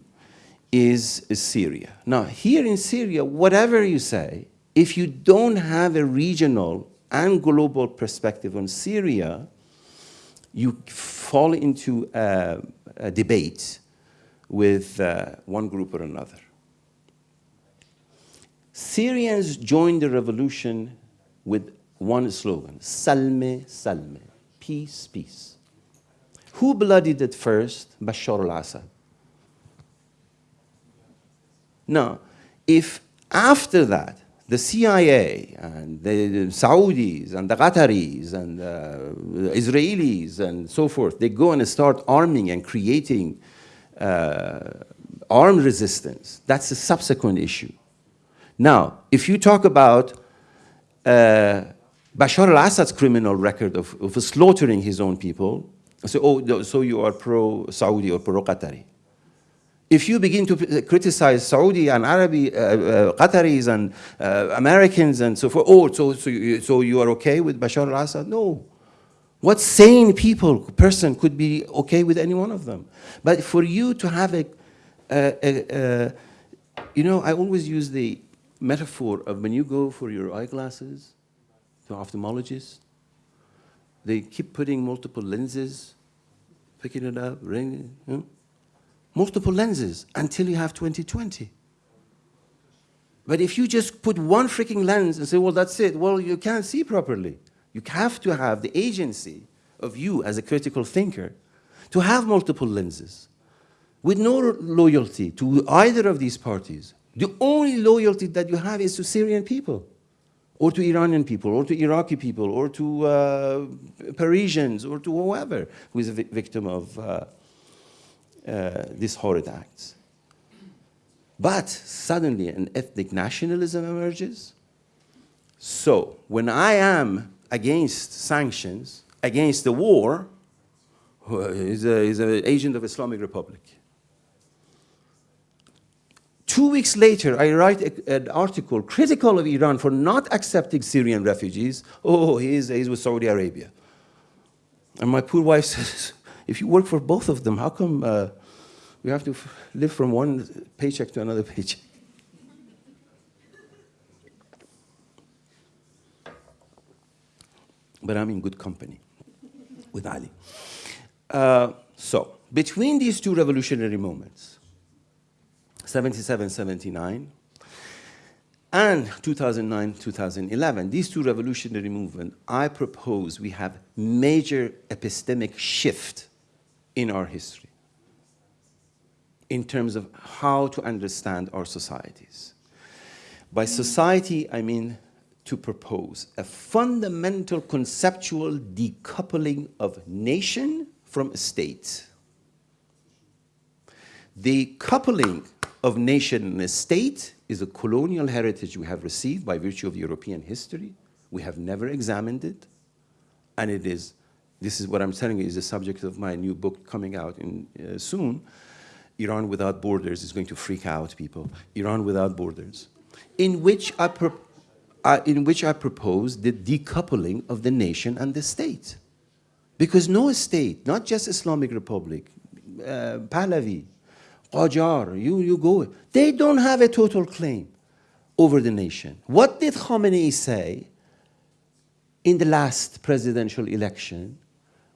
is, is Syria. Now, here in Syria, whatever you say, if you don't have a regional and global perspective on Syria, you fall into a, a debate with uh, one group or another. Syrians joined the revolution with one slogan, Salme, Salme, peace, peace. Who bloodied it first? Bashar al-Assad. Now, if after that, the CIA and the Saudis and the Qataris and uh, Israelis and so forth, they go and start arming and creating uh, armed resistance. That's a subsequent issue. Now, if you talk about uh, Bashar al-Assad's criminal record of, of, slaughtering his own people, so, oh, so you are pro-Saudi or pro-Qatari. If you begin to criticize Saudi and Arabi, uh, uh, Qataris and uh, Americans and so forth, oh, so, so, you, so you are okay with Bashar al-Assad? No. What sane people, person could be okay with any one of them? But for you to have a, a, a, you know, I always use the metaphor of when you go for your eyeglasses to ophthalmologist, they keep putting multiple lenses, picking it up, ringing, you know? Multiple lenses until you have 2020. But if you just put one freaking lens and say, well, that's it, well, you can't see properly. You have to have the agency of you as a critical thinker to have multiple lenses with no loyalty to either of these parties. The only loyalty that you have is to Syrian people or to Iranian people, or to Iraqi people, or to uh, Parisians, or to whoever who is a victim of uh, Uh, these horrid acts. But suddenly an ethnic nationalism emerges. So when I am against sanctions, against the war, he's, a, he's an agent of Islamic Republic. Two weeks later, I write a, an article critical of Iran for not accepting Syrian refugees. Oh, he's, he's with Saudi Arabia. And my poor wife (laughs) says, if you work for both of them, how come uh, we have to live from one paycheck to another (laughs) paycheck? But I'm in good company with Ali. Uh, so, between these two revolutionary moments, 77, 79, and 2009, 2011, these two revolutionary movements, I propose we have major epistemic shift in our history in terms of how to understand our societies. By society, I mean to propose a fundamental conceptual decoupling of nation from state. The coupling of nation and state is a colonial heritage we have received by virtue of European history. We have never examined it. And it is, this is what I'm telling you is the subject of my new book coming out in, uh, soon. Iran Without Borders is going to freak out people. Iran Without Borders, in which I, uh, in which I propose the decoupling of the nation and the state. Because no state, not just Islamic Republic, uh, Pahlavi, Qajar, you, you go, they don't have a total claim over the nation. What did Khamenei say in the last presidential election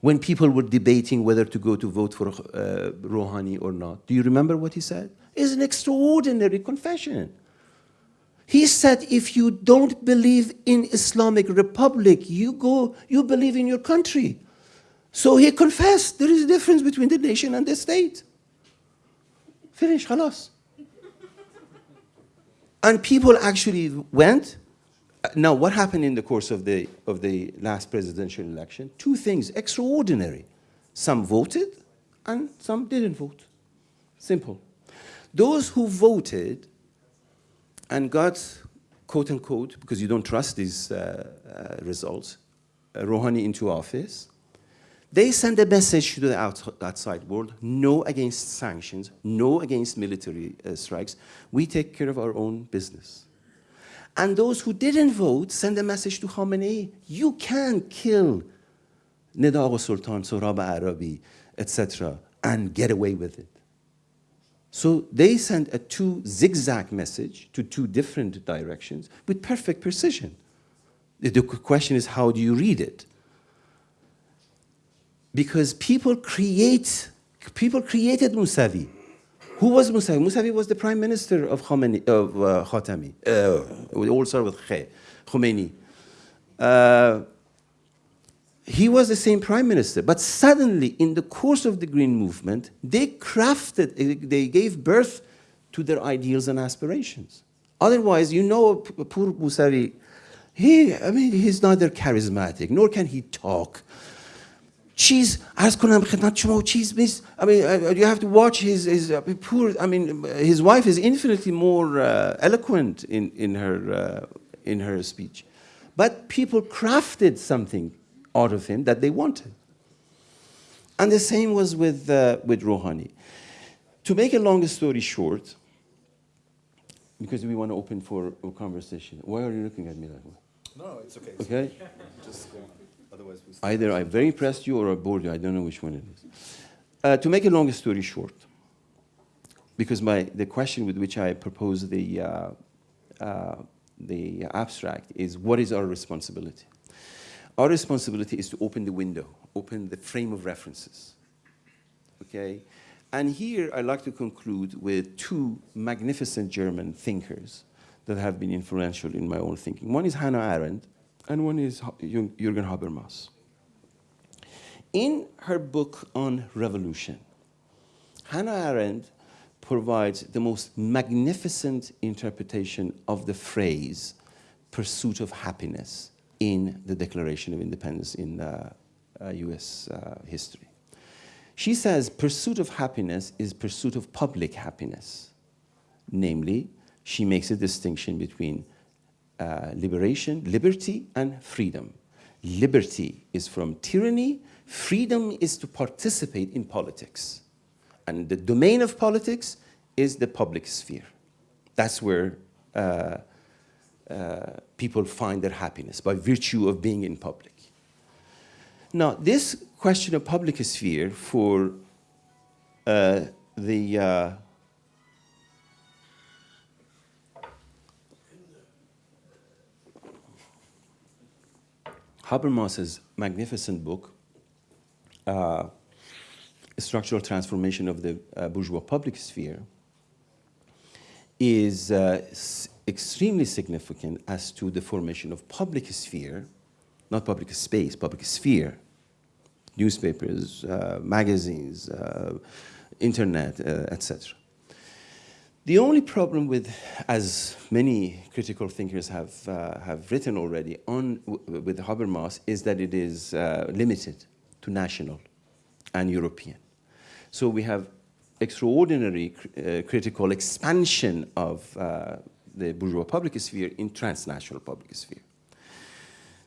when people were debating whether to go to vote for uh, Rouhani or not. Do you remember what he said? It's an extraordinary confession. He said, if you don't believe in Islamic Republic, you go, you believe in your country. So he confessed there is a difference between the nation and the state. Finish, halas. and people actually went now, what happened in the course of the, of the last presidential election? Two things extraordinary. Some voted and some didn't vote. Simple. Those who voted and got, quote unquote, because you don't trust these uh, uh, results, uh, Rouhani into office, they send a message to the outside world, no against sanctions, no against military uh, strikes. We take care of our own business. And those who didn't vote send a message to Khamenei, you can kill Nida Sultan, Sohrab Arabi, etc., and get away with it. So they send a two zigzag message to two different directions with perfect precision. The question is, how do you read it? because people create, people created Musavi. Who was Musavi? Musavi was the prime minister of, Khomeini, of uh, Khatami. Uh, we all start with Khe, Khomeini. Uh, he was the same prime minister, but suddenly, in the course of the Green Movement, they crafted, they gave birth to their ideals and aspirations. Otherwise, you know, poor Musavi, he, I mean, he's neither charismatic, nor can he talk Cheese, عرض کنم خدمت شما cheese miss. I mean, uh, you have to watch his, his uh, poor, I mean, his wife is infinitely more uh, eloquent in, in, her, uh, in her speech. But people crafted something out of him that they wanted. And the same was with, uh, with Rouhani. To make a long story short, because we want to open for a conversation. Why are you looking at me that way?
No, it's okay.
Okay? (laughs)
Just, uh, otherwise
Either I very impressed you or I bored you. I don't know which one it is. Uh, to make a long story short, because my, the question with which I propose the, uh, uh, the abstract is what is our responsibility? Our responsibility is to open the window, open the frame of references. Okay? And here I'd like to conclude with two magnificent German thinkers that have been influential in my own thinking. One is Hannah Arendt, and one is Jürgen Habermas. In her book on revolution, Hannah Arendt provides the most magnificent interpretation of the phrase pursuit of happiness in the Declaration of Independence in uh, uh, US uh, history. She says pursuit of happiness is pursuit of public happiness. Namely, she makes a distinction between uh, liberation, liberty, and freedom. Liberty is from tyranny, freedom is to participate in politics. And the domain of politics is the public sphere. That's where uh, uh, people find their happiness, by virtue of being in public. Now, this question of public sphere for uh, the Habermas's magnificent book, uh, Structural Transformation of the uh, Bourgeois Public Sphere, is uh, extremely significant as to the formation of public sphere not public space, public sphere, newspapers, uh, magazines, uh, internet, uh, etc. The only problem with, as many critical thinkers have, uh, have written already on with Habermas, is that it is uh, limited to national and European. So we have extraordinary uh, critical expansion of the bourgeois public sphere in transnational public sphere.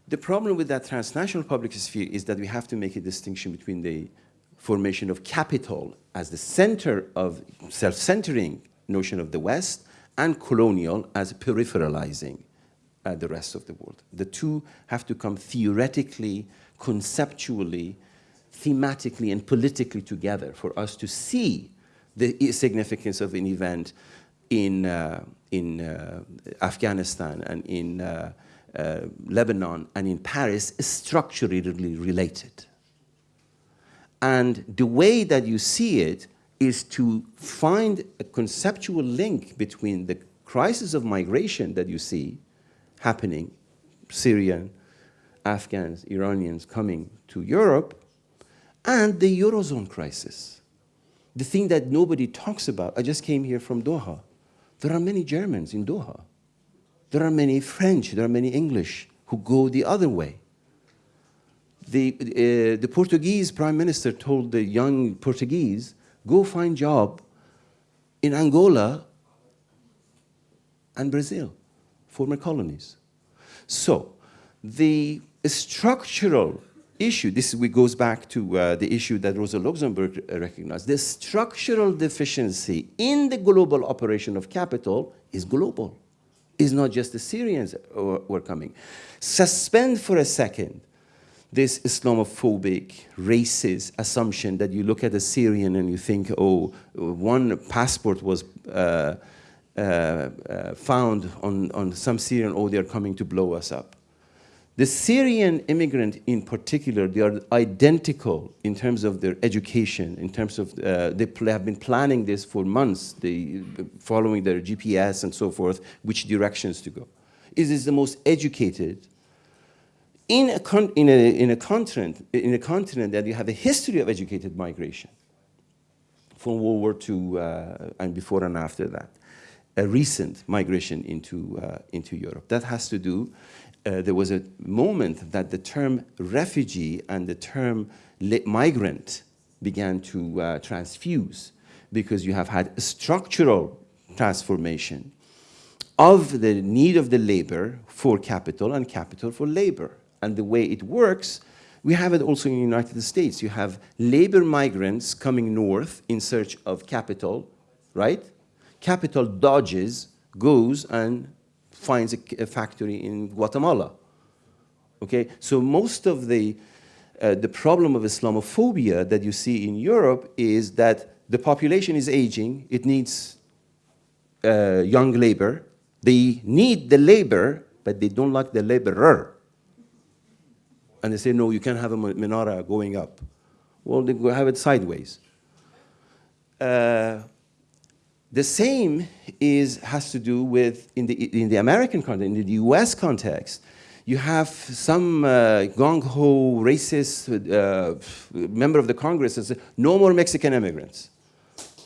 The problem with that transnational public sphere is that we have to make a distinction between the formation of capital as the center of self-centering notion of the West and colonial as peripheralizing uh, the rest of the world. The two have to come theoretically, conceptually, thematically, and politically together for us to see the significance of an event in, uh, in uh, Afghanistan and in uh, uh, Lebanon and in Paris is structurally related. And the way that you see it is to find a conceptual link between the crisis of migration that you see happening, Syrian, Afghans, Iranians coming to Europe, and the Eurozone crisis. The thing that nobody talks about, I just came here from Doha. There are many Germans in Doha. There are many French, there are many English who go the other way. The, uh, the Portuguese prime minister told the young Portuguese, go find job in Angola and Brazil, former colonies. So the structural issue, this goes back to uh, the issue that Rosa Luxemburg recognized, the structural deficiency in the global operation of capital is global It's not just the Syrians who were coming. Suspend for a second this Islamophobic, racist assumption that you look at a Syrian and you think, oh, one passport was uh, uh, uh, found on, on some Syrian, oh, they're coming to blow us up. The Syrian immigrant in particular, they are identical in terms of their education, in terms of, uh, they have been planning this for months, they, following their GPS and so forth, which directions to go. It is the most educated in a, in a, in a, continent, in a continent that you have a history of educated migration from World War II uh, and before and after that. a recent migration into, uh, into Europe. That has to do, uh, there was a moment that the term refugee and the term migrant began to uh, transfuse because you have had a structural transformation of the need of the labor for capital and capital for labor. And the way it works, we have it also in the United States. You have labor migrants coming north in search of capital, right? Capital dodges, goes and finds a, a factory in Guatemala. Okay, so most of the, uh, the problem of Islamophobia that you see in Europe is that the population is aging, it needs uh, young labor, they need the labor, but they don't like the laborer. And they say, no, you can't have a menorah going up. Well, they have it sideways. Uh, the same is, has to do with, in the, in the American context, in the US context, you have some uh, gung-ho racist uh, member of the Congress that says, no more Mexican immigrants.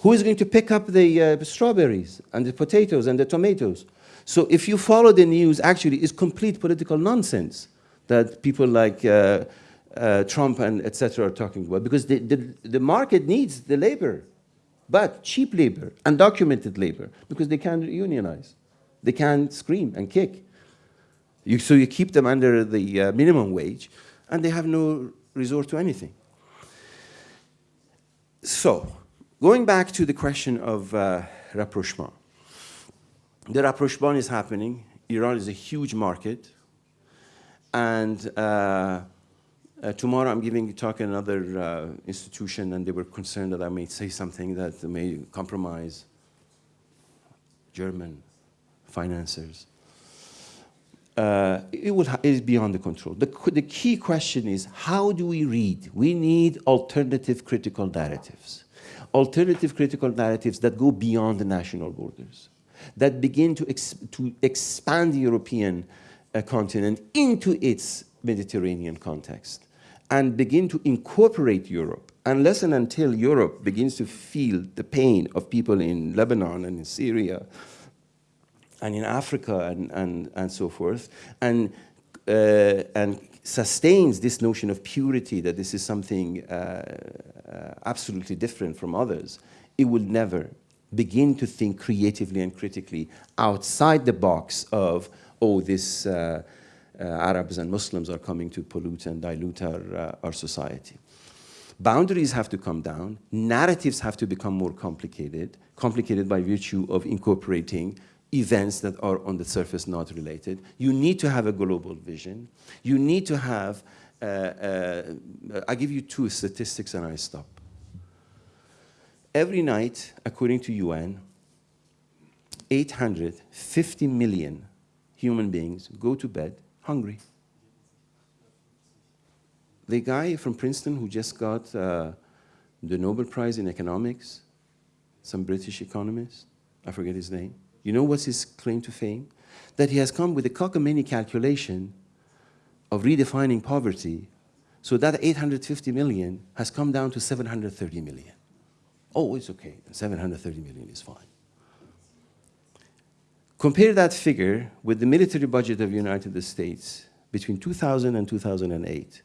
Who is going to pick up the uh, strawberries and the potatoes and the tomatoes? So if you follow the news, actually, it's complete political nonsense that people like uh, uh, Trump and etc. are talking about, because the, the, the market needs the labor, but cheap labor, undocumented labor, because they can't unionize. They can't scream and kick. You, so you keep them under the uh, minimum wage, and they have no resort to anything. So, going back to the question of uh, rapprochement. The rapprochement is happening. Iran is a huge market. And uh, uh, tomorrow I'm giving a talk at another uh, institution, and they were concerned that I may say something that may compromise German financiers. Uh, it, will it is beyond the control. The, the key question is, how do we read? We need alternative critical narratives. Alternative critical narratives that go beyond the national borders, that begin to, to expand the European continent into its Mediterranean context and begin to incorporate Europe unless and until Europe begins to feel the pain of people in Lebanon and in Syria and in Africa and, and, and so forth, and, uh, and sustains this notion of purity, that this is something uh, uh, absolutely different from others, it will never begin to think creatively and critically outside the box of oh, this uh, uh, Arabs and Muslims are coming to pollute and dilute our, uh, our society. Boundaries have to come down. Narratives have to become more complicated, complicated by virtue of incorporating events that are on the surface not related. You need to have a global vision. You need to have, uh, uh, I give you two statistics and I stop. Every night, according to UN, 850 million human beings go to bed hungry. The guy from Princeton who just got uh, the Nobel Prize in economics, some British economist, I forget his name. You know what's his claim to fame? That he has come with a cockamamie calculation of redefining poverty so that 850 million has come down to 730 million. Oh, it's okay, 730 million is fine. Compare that figure with the military budget of the United States between 2000 and 2008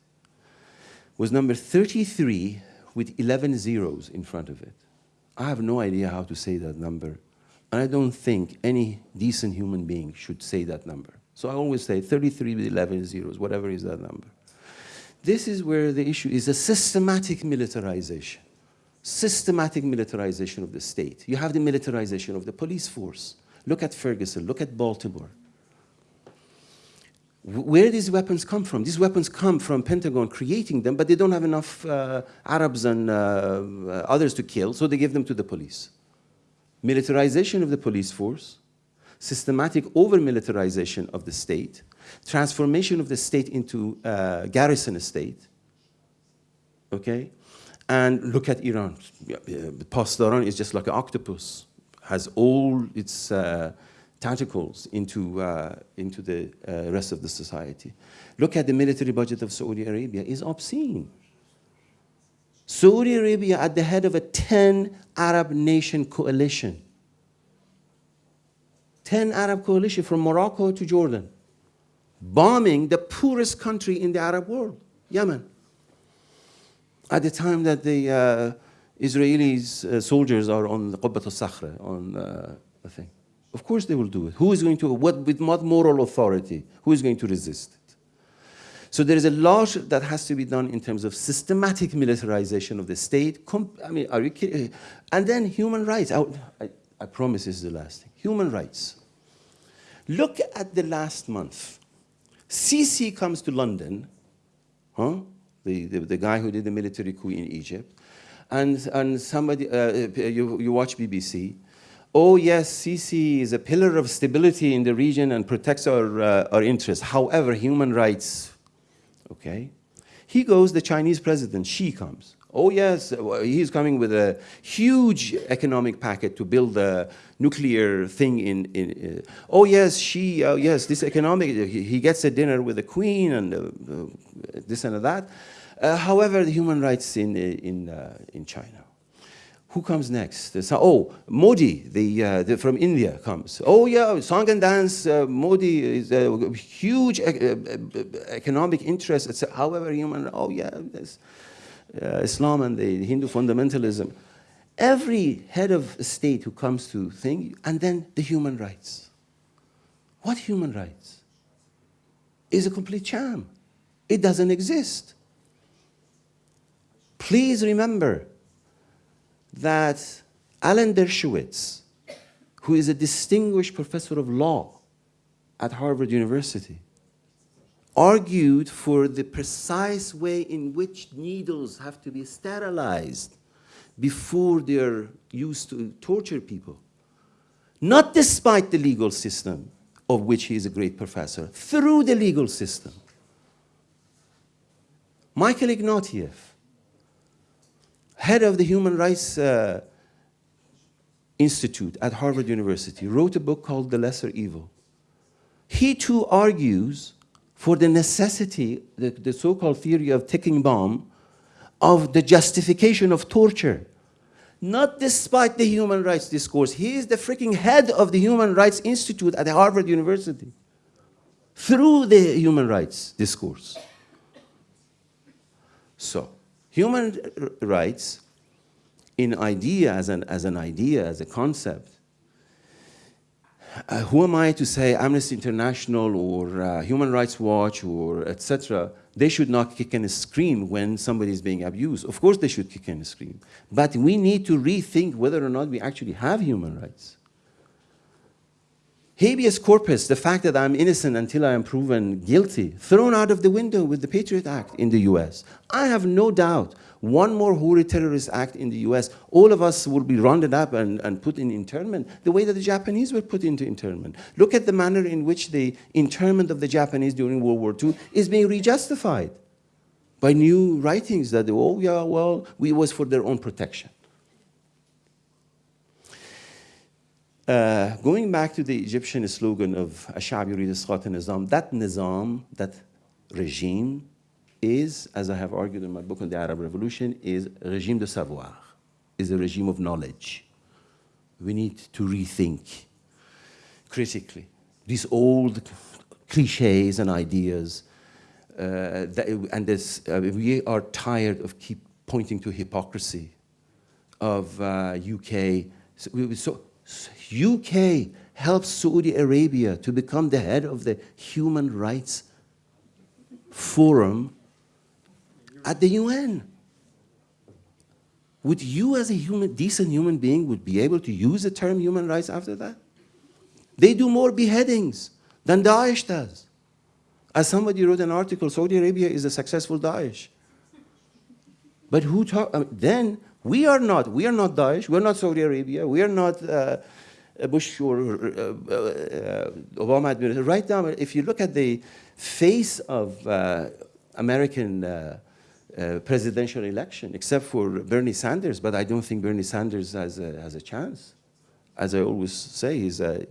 was number 33 with 11 zeros in front of it. I have no idea how to say that number. And I don't think any decent human being should say that number. So I always say 33 with 11 zeros, whatever is that number. This is where the issue is a systematic militarization. Systematic militarization of the state. You have the militarization of the police force. Look at Ferguson, look at Baltimore. Where these weapons come from? These weapons come from Pentagon creating them, but they don't have enough uh, Arabs and uh, uh, others to kill, so they give them to the police. Militarization of the police force, systematic over-militarization of the state, transformation of the state into uh, garrison state, okay? And look at Iran. Pasdaran is just like an octopus has all its uh, tentacles into, uh, into the uh, rest of the society. Look at the military budget of Saudi Arabia, is obscene. Saudi Arabia at the head of a 10 Arab nation coalition. 10 Arab coalition from Morocco to Jordan, bombing the poorest country in the Arab world, Yemen. At the time that the uh, Israelis uh, soldiers are on the Qubbat al-Sakhra, on uh, the thing. Of course they will do it. Who is going to, what, with what moral authority? Who is going to resist it? So there is a lot that has to be done in terms of systematic militarization of the state. Com I mean, are you kidding? And then human rights. I, I, I promise this is the last thing. Human rights. Look at the last month. Sisi comes to London, huh? the, the, the guy who did the military coup in Egypt, and, and somebody, uh, you, you watch BBC, oh yes, Sisi is a pillar of stability in the region and protects our, uh, our interests. However, human rights, okay? He goes, the Chinese president, Xi comes. Oh yes, he's coming with a huge economic packet to build a nuclear thing in, in uh, oh yes, she, uh, yes, this economic, he, he, gets a dinner with the queen and uh, uh this and that. Uh, however, the human rights in, in, uh, in China. Who comes next? oh, Modi, the, uh, the, from India comes. Oh yeah, song and dance, uh, Modi is a huge economic interest. however, human, oh yeah, uh, Islam and the Hindu fundamentalism. Every head of state who comes to think, and then the human rights. What human rights? Is a complete sham. It doesn't exist. Please remember that Alan Dershowitz, who is a distinguished professor of law at Harvard University, argued for the precise way in which needles have to be sterilized before they're used to torture people. Not despite the legal system, of which he is a great professor, through the legal system. Michael Ignatieff, head of the Human Rights uh, Institute at Harvard University, wrote a book called The Lesser Evil. He too argues for the necessity, the, the so-called theory of ticking bomb, of the justification of torture. Not despite the human rights discourse. He is the freaking head of the Human Rights Institute at Harvard University. Through the human rights discourse. So, Human rights in idea, as an, as an idea, as a concept, uh, who am I to say Amnesty International or uh, Human Rights Watch or etc. They should not kick and scream when somebody is being abused. Of course they should kick and scream. But we need to rethink whether or not we actually have human rights. Habeas corpus, the fact that I'm innocent until I am proven guilty, thrown out of the window with the Patriot Act in the US. I have no doubt one more Houthi terrorist act in the US, all of us will be rounded up and, and put in internment the way that the Japanese were put into internment. Look at the manner in which the internment of the Japanese during World War II is being rejustified by new writings that, oh yeah, well, it was for their own protection. Uh, going back to the Egyptian slogan of Ashab yurid nizam, that nizam, that regime is, as I have argued in my book on the Arab Revolution, is regime de savoir, is a regime of knowledge. We need to rethink critically these old cliches and ideas, uh, that, and this, uh, we are tired of keep pointing to hypocrisy of uh, UK. So, so UK helps Saudi Arabia to become the head of the Human Rights Forum at the UN. Would you as a human, decent human being would be able to use the term human rights after that? They do more beheadings than Daesh does. As somebody wrote an article, Saudi Arabia is a successful Daesh. But who talk, I um, mean, then we are not, we are not Daesh, we're not Saudi Arabia, we are not uh, Bush or uh, uh, Obama administration. Right now, if you look at the face of uh, American uh, uh, presidential election, except for Bernie Sanders, but I don't think Bernie Sanders has a, has a chance. As I always say, he's a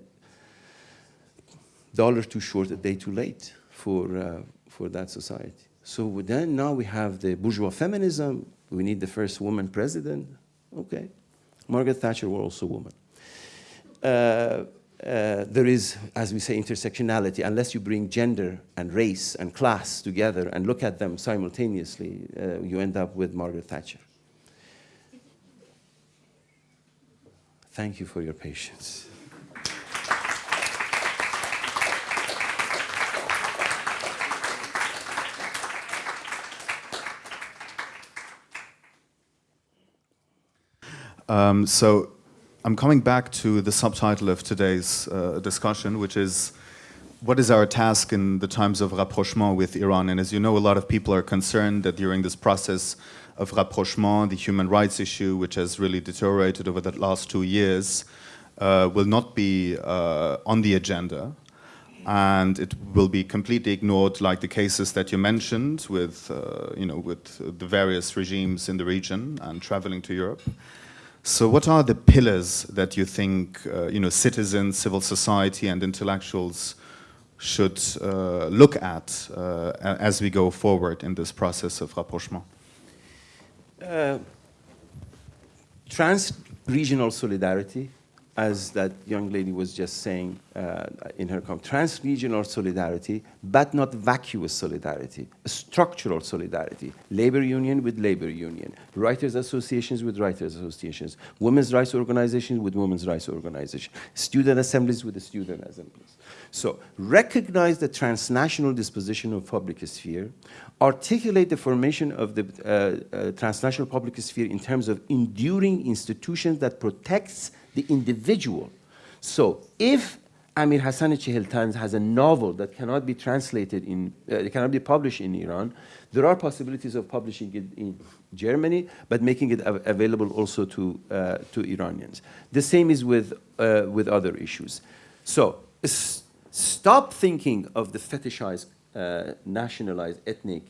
dollar too short, a day too late for, for that society. So then now we have the bourgeois feminism, we need the first woman president. Okay. Margaret Thatcher was also a woman. Uh, uh, there is, as we say, intersectionality. Unless you bring gender and race and class together and look at them simultaneously, uh, you end up with Margaret Thatcher. Thank you for your patience.
Um, so I'm coming back to the subtitle of today's uh, discussion, which is what is our task in the times of rapprochement with Iran? And as you know, a lot of people are concerned that during this process of rapprochement, the human rights issue, which has really deteriorated over the last two years, uh, will not be uh, on the agenda. And it will be completely ignored, like the cases that you mentioned with, uh, you know, with the various regimes in the region and traveling to Europe. So what are the pillars that you think uh, you know, citizens, civil society and intellectuals should uh, look at uh, as we go forward in this process of rapprochement?
Uh, trans-regional solidarity, as that young lady was just saying uh, in her comment, trans-regional solidarity, but not vacuous solidarity, structural solidarity, labor union with labor union, writers associations with writers associations, women's rights organizations with women's rights organizations, student assemblies with the student assemblies. So recognize the transnational disposition of public sphere, articulate the formation of the uh, uh, transnational public sphere in terms of enduring institutions that protects the individual. So if Amir Hassan Cheheltan has a novel that cannot be translated in, uh, cannot be published in Iran, there are possibilities of publishing it in Germany, but making it av available also to, uh, to Iranians. The same is with, uh, with other issues. So stop thinking of the fetishized, uh, nationalized, ethnic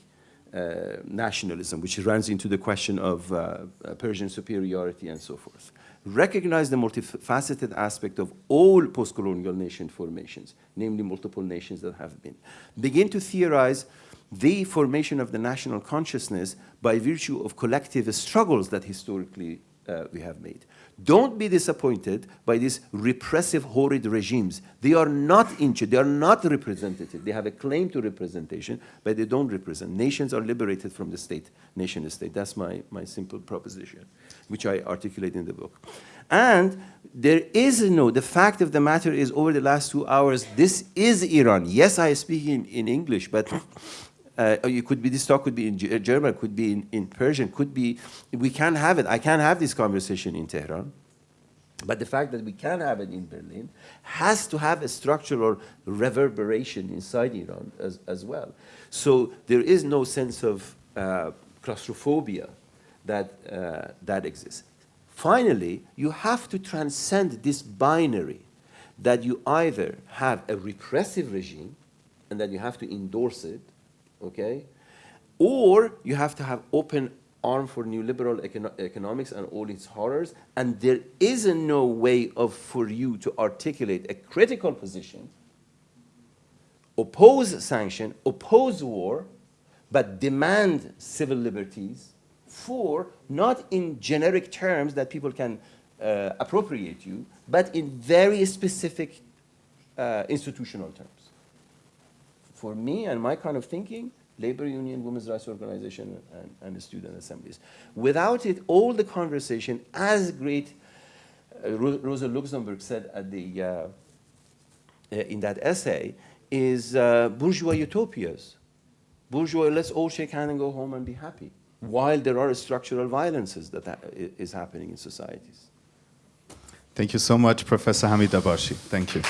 uh, nationalism, which runs into the question of uh, Persian superiority and so forth recognize the multifaceted aspect of all post-colonial nation formations, namely multiple nations that have been. Begin to theorize the formation of the national consciousness by virtue of collective struggles that historically uh, we have made. Don't be disappointed by these repressive, horrid regimes. They are not injured. they are not representative. They have a claim to representation, but they don't represent. Nations are liberated from the state, nation state. That's my, my simple proposition, which I articulate in the book. And there is no, the fact of the matter is over the last two hours, this is Iran. Yes, I speak in, in English, but uh, it could be, this talk could be in German, could be in, in Persian, could be, we can have it. I can have this conversation in Tehran. But the fact that we can have it in Berlin has to have a structural reverberation inside Iran as, as well. So there is no sense of uh, claustrophobia that, uh, that exists. Finally, you have to transcend this binary that you either have a repressive regime and that you have to endorse it, okay? Or you have to have open arm for neoliberal econo economics and all its horrors, and there is no way of for you to articulate a critical position, oppose sanction, oppose war, but demand civil liberties for not in generic terms that people can uh, appropriate you, but in very specific uh, institutional terms. For me and my kind of thinking, labor union, women's rights organization, and, and the student assemblies. Without it, all the conversation, as great uh, Rosa Luxemburg said at the, uh, uh, in that essay, is uh, bourgeois utopias. Bourgeois, let's all shake hands and go home and be happy, while there are structural violences that happening in societies.
Thank you so much, Professor Hamid Dabashi. Thank you.